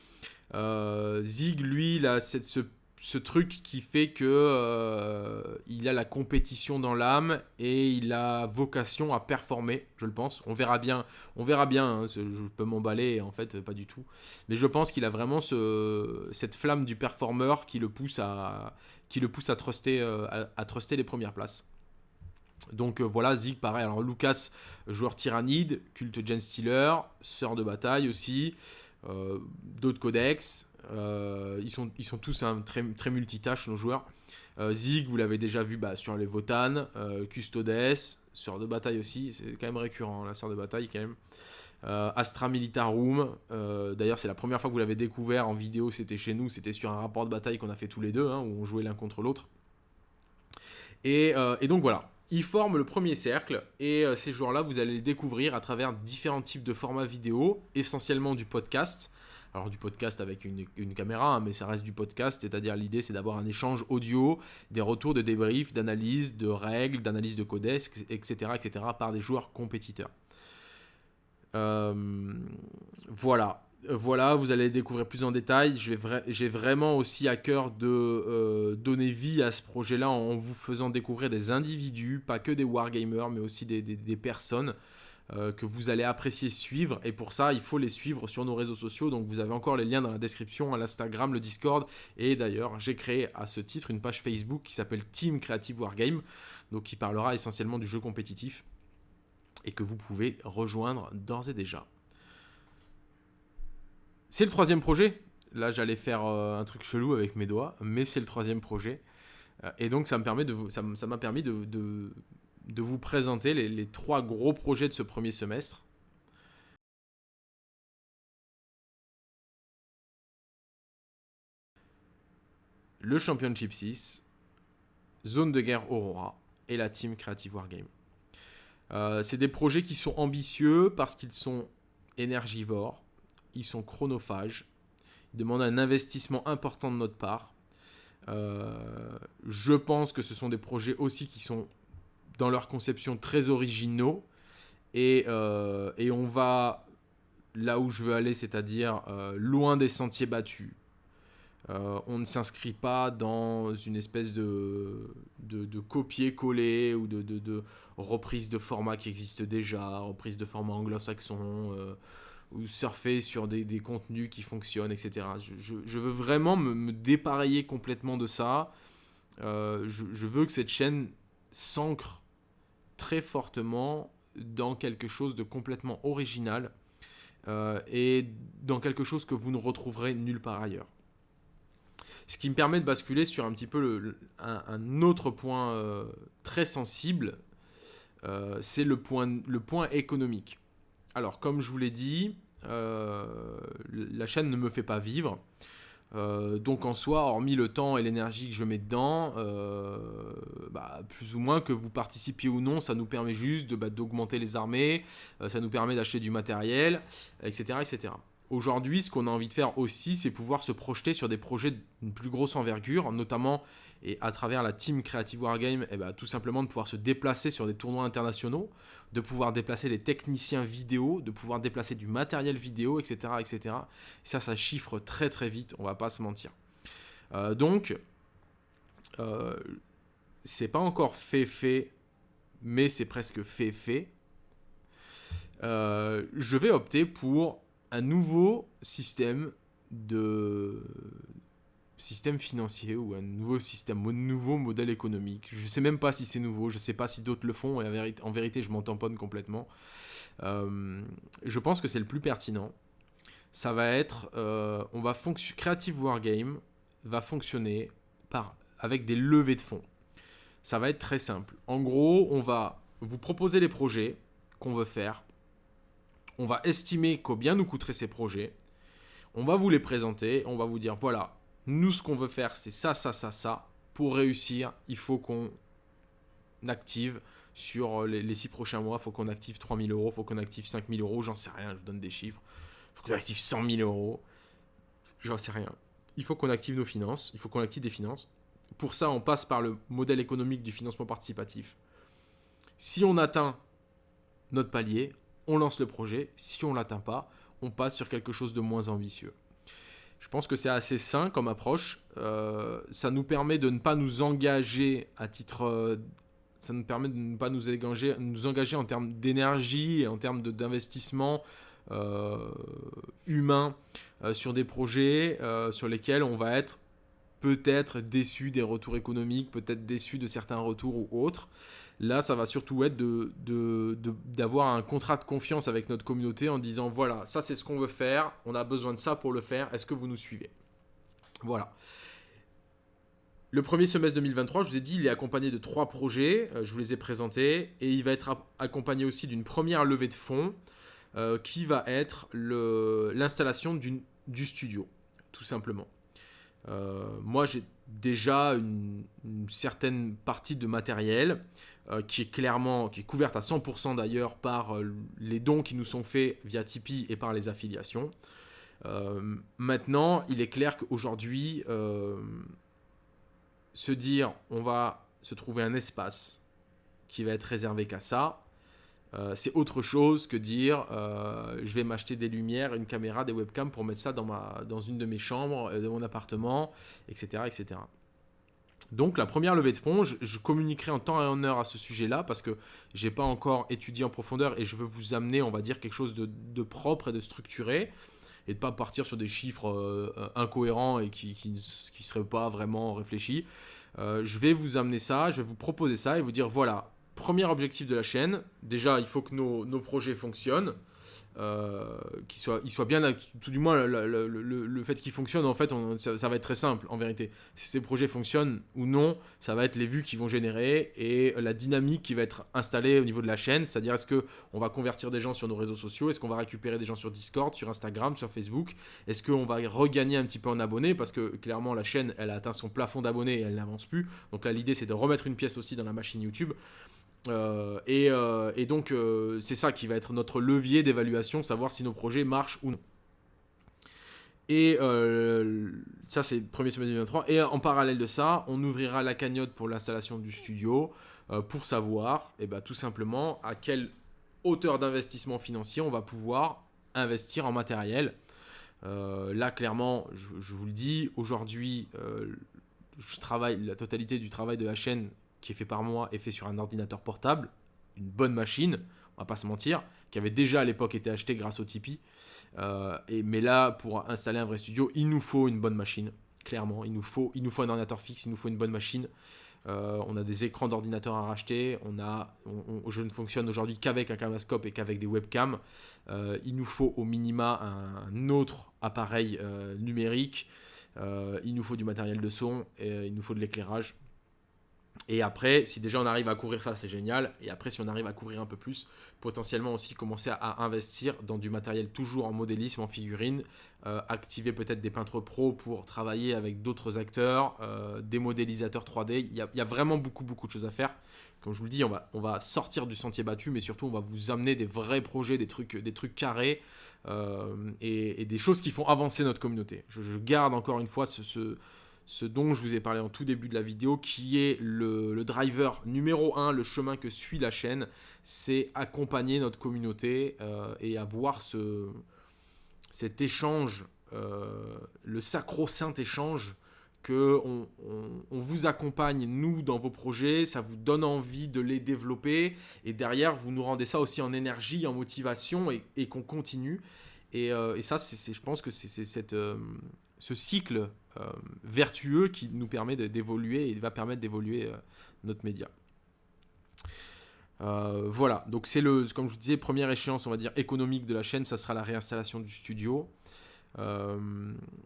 Speaker 1: Euh, Zig, lui, il a cette, ce ce truc qui fait que euh, il a la compétition dans l'âme et il a vocation à performer, je le pense. On verra bien, on verra bien. Hein, je peux m'emballer, en fait, pas du tout. Mais je pense qu'il a vraiment ce, cette flamme du performeur qui le pousse à, qui le pousse à truster, euh, à, truster les premières places. Donc euh, voilà, Zig, pareil. Alors Lucas, joueur tyrannide, culte Gen Stealer, sœur de bataille aussi, d'autres codex. Euh, ils, sont, ils sont tous très, multitâches, nos joueurs. Euh, Zig, vous l'avez déjà vu bah, sur les Votan, euh, Custodes, Sœur de bataille aussi, c'est quand même récurrent, la Sœur de bataille quand même. Astra Militarum, d'ailleurs c'est la première fois que vous l'avez découvert en vidéo, c'était chez nous, c'était sur un rapport de bataille qu'on a fait tous les deux, hein, où on jouait l'un contre l'autre. Et, donc voilà, ils forment le premier cercle, et ces joueurs-là, vous allez les découvrir à travers différents types de formats vidéo, essentiellement du podcast, alors du podcast avec une, caméra, hein, mais ça reste du podcast, c'est-à-dire l'idée c'est d'avoir un échange audio, des retours de débrief, d'analyse, de règles, d'analyse de codex, etc., etc., par des joueurs compétiteurs. Euh, voilà. Voilà, vous allez découvrir plus en détail. J'ai vraiment aussi à cœur de euh, donner vie à ce projet-là en vous faisant découvrir des individus, pas que des wargamers, mais aussi des personnes euh, que vous allez apprécier suivre. Et pour ça, il faut les suivre sur nos réseaux sociaux. Donc vous avez encore les liens dans la description, à l'Instagram, le Discord. Et d'ailleurs, j'ai créé à ce titre une page Facebook qui s'appelle Team Creative Wargame, donc qui parlera essentiellement du jeu compétitif et que vous pouvez rejoindre d'ores et déjà. C'est le troisième projet. Là, j'allais faire euh, un truc chelou avec mes doigts, mais c'est le troisième projet. Euh, et donc, ça m'a permis de, vous présenter les, trois gros projets de ce premier semestre. Le Championship 6, Zone de guerre Aurora et la Team Creative Wargame. Euh, c'est des projets qui sont ambitieux parce qu'ils sont énergivores, ils sont chronophages, ils demandent un investissement important de notre part. Euh, je pense que ce sont des projets aussi qui sont dans leur conception très originaux. Et, euh, et on va là où je veux aller, c'est-à-dire euh, loin des sentiers battus. On ne s'inscrit pas dans une espèce de, de, copier-coller ou de, de, reprise de format qui existe déjà, reprise de format anglo-saxon, surfer sur des, contenus qui fonctionnent, etc. Je, veux vraiment me, dépareiller complètement de ça je, je, veux que cette chaîne s'ancre très fortement dans quelque chose de complètement original et dans quelque chose que vous ne retrouverez nulle part ailleurs. Ce qui me permet de basculer sur un petit peu un, autre point euh, très sensible, euh, c'est le point économique. Alors, comme je vous l'ai dit, euh, la chaîne ne me fait pas vivre. donc en soi, hormis le temps et l'énergie que je mets dedans, bah, plus ou moins que vous participiez ou non, ça nous permet juste bah, d'augmenter les armées, ça nous permet d'acheter du matériel, etc. etc. Aujourd'hui, ce qu'on a envie de faire aussi, c'est pouvoir se projeter sur des projets d'une plus grosse envergure, notamment et à travers la team Creative Wargame, et ben, tout simplement de pouvoir se déplacer sur des tournois internationaux, de pouvoir déplacer les techniciens vidéo, de pouvoir déplacer du matériel vidéo, etc. etc. ça, ça chiffre très très vite, on va pas se mentir. Euh, donc, euh, c'est pas encore fait fait, mais c'est presque fait fait. Euh, je vais opter pour un nouveau système de système financier ou un nouveau système, un nouveau modèle économique. Je ne sais même pas si c'est nouveau, je ne sais pas si d'autres le font, et en vérité, je m'en tamponne complètement. Euh, je pense que c'est le plus pertinent. Ça va être, euh, on va Creative Wargame va fonctionner par, avec des levées de fonds. Ça va être très simple. En gros, on va vous proposer les projets qu'on veut faire on va estimer combien nous coûteraient ces projets. On va vous les présenter. On va vous dire voilà, nous, ce qu'on veut faire, c'est ça, ça, ça, ça. Pour réussir, il faut qu'on active sur les, six prochains mois. Il faut qu'on active 3000 euros. Il faut qu'on active 5000 euros. J'en sais rien, je vous donne des chiffres. Il faut qu'on active 100 000 euros. J'en sais rien. Il faut qu'on active nos finances. Il faut qu'on active des finances. Pour ça, on passe par le modèle économique du financement participatif. Si on atteint notre palier, on lance le projet. Si on ne l'atteint pas, on passe sur quelque chose de moins ambitieux. Je pense que c'est assez sain comme approche. Euh, ça nous permet de ne pas nous engager à titre... Euh, ça nous permet de ne pas nous engager, nous engager en termes d'énergie et en termes d'investissement euh, humain sur des projets sur lesquels on va être peut-être déçu des retours économiques, peut-être déçu de certains retours ou autres. Là, ça va surtout être d'avoir de, un contrat de confiance avec notre communauté en disant voilà, ça c'est ce qu'on veut faire, on a besoin de ça pour le faire, est-ce que vous nous suivez? Voilà. Le premier semestre 2023, je vous ai dit, il est accompagné de trois projets, euh, je vous les ai présentés, et il va être accompagné aussi d'une première levée de fonds euh, qui va être l'installation du studio, tout simplement. Euh, moi, j'ai déjà une, certaine partie de matériel euh, qui est clairement, qui est couverte à 100% d'ailleurs par euh, les dons qui nous sont faits via Tipeee et par les affiliations. maintenant, il est clair qu'aujourd'hui, se dire on va se trouver un espace qui va être réservé qu'à ça, euh, c'est autre chose que dire euh, je vais m'acheter des lumières, une caméra, des webcams pour mettre ça dans, ma, dans une de mes chambres, euh, de mon appartement, etc., etc. Donc la première levée de fonds, je, communiquerai en temps et en heure à ce sujet-là parce que j'ai pas encore étudié en profondeur et je veux vous amener, on va dire, quelque chose de, propre et de structuré et de pas partir sur des chiffres incohérents et qui ne qui, seraient pas vraiment réfléchis. je vais vous amener ça, je vais vous proposer ça et vous dire voilà, premier objectif de la chaîne, déjà, il faut que nos, projets fonctionnent. Euh, qu'ils soient, bien, tout du moins le, fait qu'ils fonctionnent, en fait, ça, va être très simple en vérité. Si ces projets fonctionnent ou non, ça va être les vues qui vont générer et la dynamique qui va être installée au niveau de la chaîne. C'est-à-dire, est-ce qu'on va convertir des gens sur nos réseaux sociaux Est-ce qu'on va récupérer des gens sur Discord, sur Instagram, sur Facebook Est-ce qu'on va regagner un petit peu en abonnés Parce que clairement, la chaîne, elle a atteint son plafond d'abonnés et elle n'avance plus. Donc là, l'idée, c'est de remettre une pièce aussi dans la machine YouTube. Euh, euh, et, donc, euh, c'est ça qui va être notre levier d'évaluation, savoir si nos projets marchent ou non. Et ça, c'est premier semestre 2023. Et en parallèle de ça, on ouvrira la cagnotte pour l'installation du studio pour savoir, eh ben, tout simplement, à quelle hauteur d'investissement financier on va pouvoir investir en matériel. là, clairement, je vous le dis, aujourd'hui, je travaille, la totalité du travail de la chaîne qui est fait par moi est fait sur un ordinateur portable, une bonne machine, on va pas se mentir, qui avait déjà à l'époque été acheté grâce au Tipeee. Euh, et, mais là, pour installer un vrai studio, il nous faut une bonne machine, clairement. Il nous, faut, un ordinateur fixe, il nous faut une bonne machine. Euh, on a des écrans d'ordinateur à racheter. Je ne fonctionne aujourd'hui qu'avec un camérascope et qu'avec des webcams. Euh, il nous faut au minima un, autre appareil numérique. il nous faut du matériel de son et il nous faut de l'éclairage. Et après, si déjà on arrive à couvrir ça, c'est génial. Et après, si on arrive à couvrir un peu plus, potentiellement aussi commencer à, investir dans du matériel toujours en modélisme, en figurine, euh, activer peut-être des peintres pro pour travailler avec d'autres acteurs, euh, des modélisateurs 3D. Il y, a, vraiment beaucoup, beaucoup de choses à faire. Comme je vous le dis, on va, on va sortir du sentier battu, mais surtout, on va vous amener des vrais projets, des trucs, des trucs carrés euh, et, des choses qui font avancer notre communauté. Je, garde encore une fois ce ce dont je vous ai parlé en tout début de la vidéo, qui est le, driver numéro 1, le chemin que suit la chaîne, c'est accompagner notre communauté euh, et avoir ce, cet échange, euh, le sacro-saint échange, que on, vous accompagne, nous, dans vos projets, ça vous donne envie de les développer, et derrière, vous nous rendez ça aussi en énergie, en motivation, et, qu'on continue. Et, euh, et ça, c'est, je pense que c'est ce cycle vertueux qui nous permet d'évoluer et va permettre d'évoluer euh, notre média. Euh, voilà, donc c'est le, comme je vous disais, première échéance, on va dire économique de la chaîne, ça sera la réinstallation du studio.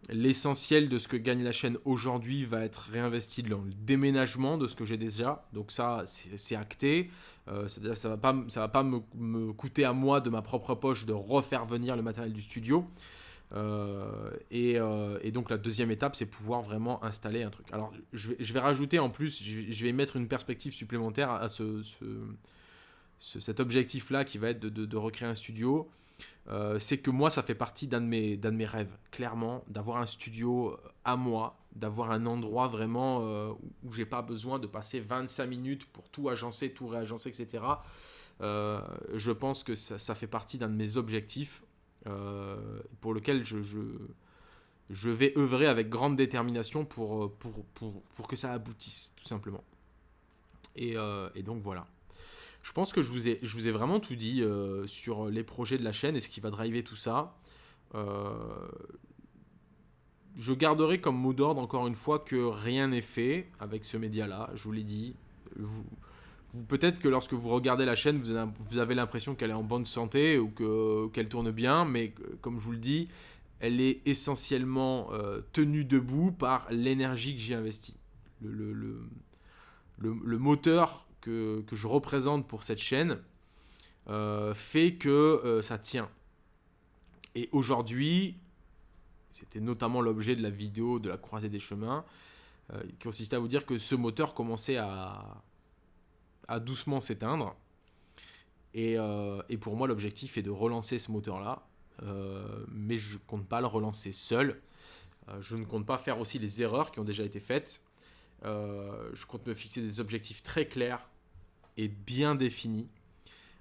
Speaker 1: L'essentiel de ce que gagne la chaîne aujourd'hui va être réinvesti dans le déménagement de ce que j'ai déjà. Donc ça, c'est acté. C'est-à-dire ça va pas, ça va pas me, coûter à moi de ma propre poche de refaire venir le matériel du studio. Euh, euh, et, donc la deuxième étape, c'est pouvoir vraiment installer un truc. Alors je vais, rajouter en plus, je vais, mettre une perspective supplémentaire à ce, cet objectif-là qui va être de, recréer un studio. Euh, c'est que moi, ça fait partie d'un de, mes, rêves, clairement, d'avoir un studio à moi, d'avoir un endroit vraiment où j'ai pas besoin de passer 25 minutes pour tout agencer, tout réagencer, etc. je pense que ça fait partie d'un de mes objectifs. Euh, pour lequel je, je, vais œuvrer avec grande détermination pour, pour, pour, pour que ça aboutisse, tout simplement. Et, euh, et, donc voilà. Je pense que je vous ai, je vous ai vraiment tout dit euh, sur les projets de la chaîne et ce qui va driver tout ça. je garderai comme mot d'ordre encore une fois que rien n'est fait avec ce média-là. Je vous l'ai dit. Peut-être que lorsque vous regardez la chaîne, vous avez l'impression qu'elle est en bonne santé ou qu'elle tourne bien, mais comme je vous le dis, elle est essentiellement euh, tenue debout par l'énergie que j'y investis. Le, moteur que, je représente pour cette chaîne euh, fait que euh, ça tient. Et aujourd'hui, c'était notamment l'objet de la vidéo de la croisée des chemins, qui consistait à vous dire que ce moteur commençait à, à doucement s'éteindre. Et, euh, et, pour moi, l'objectif est de relancer ce moteur-là. Euh, mais je compte pas le relancer seul. Euh, je ne compte pas faire aussi les erreurs qui ont déjà été faites. je compte me fixer des objectifs très clairs et bien définis.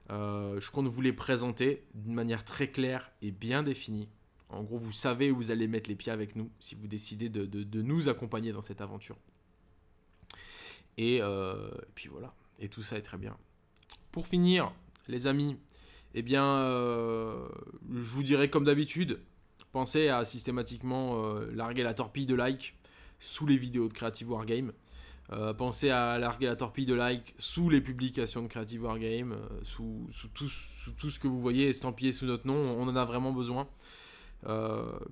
Speaker 1: je compte vous les présenter d'une manière très claire et bien définie. En gros, vous savez où vous allez mettre les pieds avec nous si vous décidez de, de, nous accompagner dans cette aventure. Et puis voilà et tout ça est très bien. Pour finir, les amis, eh bien, euh, je vous dirais comme d'habitude, pensez à systématiquement euh, larguer la torpille de like sous les vidéos de Creative Wargame. Euh, pensez à larguer la torpille de like sous les publications de Creative Wargame, sous, sous, tout, sous, tout, ce que vous voyez estampillé sous notre nom, on en a vraiment besoin.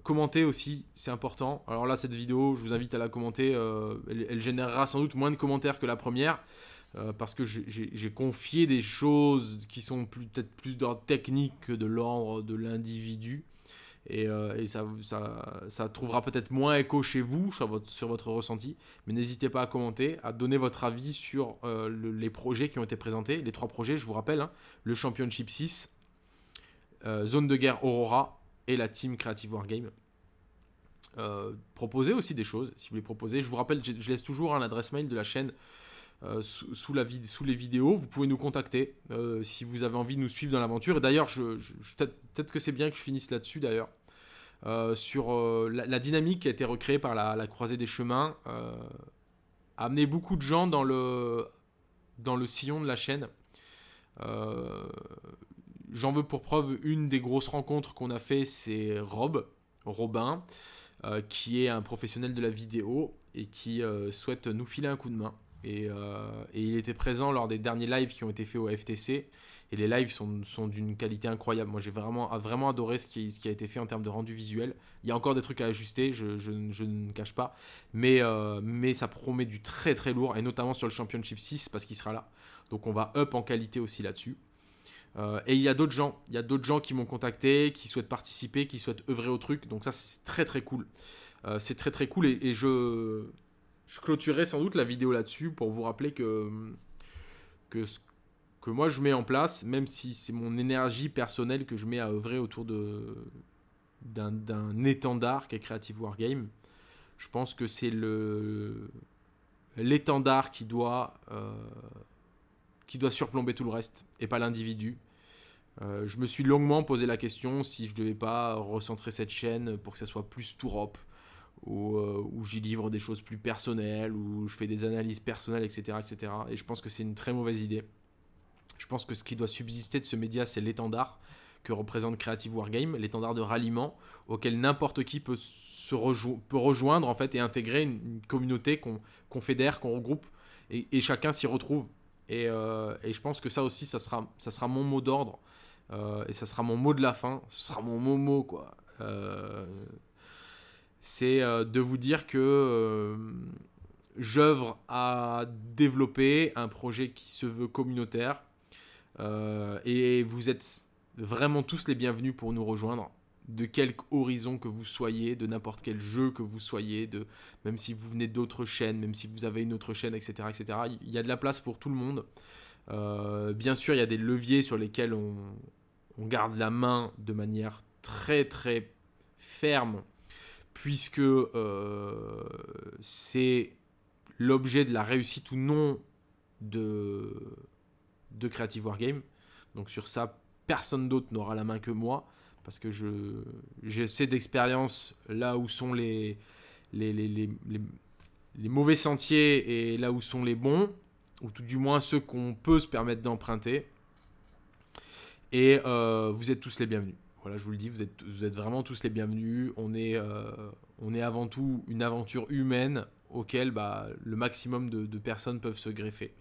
Speaker 1: commentez aussi, c'est important. Alors là, cette vidéo, je vous invite à la commenter. elle, générera sans doute moins de commentaires que la première. Euh, parce que j'ai confié des choses qui sont peut-être plus d'ordre technique que de l'ordre de l'individu. Et, euh, ça, trouvera peut-être moins écho chez vous, sur votre, ressenti. Mais n'hésitez pas à commenter, à donner votre avis sur euh, les projets qui ont été présentés. Les trois projets, je vous rappelle, hein, le Championship 6, Zone de guerre Aurora et la Team Creative Wargame. proposez aussi des choses, si vous voulez proposer. Je vous rappelle, je, laisse toujours l'adresse mail de la chaîne euh, sous, les vidéos. Vous pouvez nous contacter euh, si vous avez envie de nous suivre dans l'aventure. Et d'ailleurs, peut-être que c'est bien que je finisse là-dessus d'ailleurs. Euh, sur la, dynamique qui a été recréée par la, croisée des chemins a amené beaucoup de gens dans le, dans le sillon de la chaîne. J'en veux pour preuve une des grosses rencontres qu'on a fait, c'est Rob, Robin. qui est un professionnel de la vidéo et qui souhaite nous filer un coup de main. Et, et, il était présent lors des derniers lives qui ont été faits au FTC. Et les lives sont, sont d'une qualité incroyable. Moi, j'ai vraiment, vraiment adoré ce qui, a été fait en termes de rendu visuel. Il y a encore des trucs à ajuster, je, ne cache pas. Mais, euh, mais ça promet du très très lourd, et notamment sur le Championship 6, parce qu'il sera là. Donc on va up en qualité aussi là-dessus. Euh, et il y a d'autres gens, il y a d'autres gens qui m'ont contacté, qui souhaitent participer, qui souhaitent œuvrer au truc. Donc ça, c'est très très cool. Euh, c'est très très cool, et je, je clôturerai sans doute la vidéo là-dessus pour vous rappeler que, ce que moi je mets en place, même si c'est mon énergie personnelle que je mets à œuvrer autour d'un étendard qui est Creative Wargame. Je pense que c'est l'étendard qui doit euh, qui doit surplomber tout le reste et pas l'individu. Euh, je me suis longuement posé la question si je devais pas recentrer cette chaîne pour que ça soit plus Tourop, où, euh, où j'y livre des choses plus personnelles, où je fais des analyses personnelles, etc. etc. Et je pense que c'est une très mauvaise idée. Je pense que ce qui doit subsister de ce média, c'est l'étendard que représente Creative Wargame, l'étendard de ralliement auquel n'importe qui peut, se peut rejoindre en fait et intégrer une, communauté qu'on fédère, qu'on regroupe et, chacun s'y retrouve. Euh, et, je pense que ça aussi, ça sera, ça sera mon mot d'ordre euh, et ça sera mon mot de la fin. Ce sera mon mot quoi. C'est de vous dire que j'œuvre à développer un projet qui se veut communautaire, euh, et vous êtes vraiment tous les bienvenus pour nous rejoindre de quelque horizon que vous soyez, de n'importe quel jeu que vous soyez, même si vous venez d'autres chaînes, même si vous avez une autre chaîne, etc., etc. Il y a de la place pour tout le monde. Euh, bien sûr, il y a des leviers sur lesquels on, garde la main de manière très très ferme, puisque euh, c'est l'objet de la réussite ou non de, de Creative Wargame. Donc sur ça, personne d'autre n'aura la main que moi, parce que je j'essaie d'expérience là où sont les, mauvais sentiers et là où sont les bons, ou tout du moins ceux qu'on peut se permettre d'emprunter. Et euh, vous êtes tous les bienvenus. Voilà, je vous le dis, vous êtes, vous êtes vraiment tous les bienvenus. On est, euh, on est avant tout une aventure humaine auquel bah, le maximum de, personnes peuvent se greffer.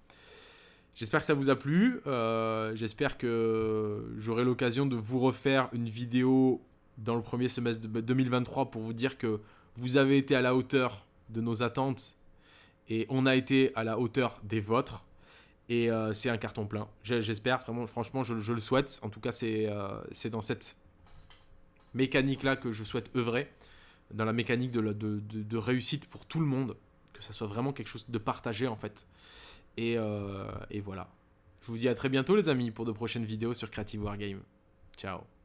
Speaker 1: J'espère que ça vous a plu. Euh, j'espère que j'aurai l'occasion de vous refaire une vidéo dans le premier semestre de 2023 pour vous dire que vous avez été à la hauteur de nos attentes et on a été à la hauteur des vôtres. Et euh, c'est un carton plein. J'espère, vraiment, franchement, je, le souhaite. En tout cas, euh, c'est dans cette mécanique-là que je souhaite œuvrer. Dans la mécanique de, de, réussite pour tout le monde. Que ça soit vraiment quelque chose de partagé, en fait. Euh, et, voilà. Je vous dis à très bientôt les amis pour de prochaines vidéos sur Creative Wargame. Ciao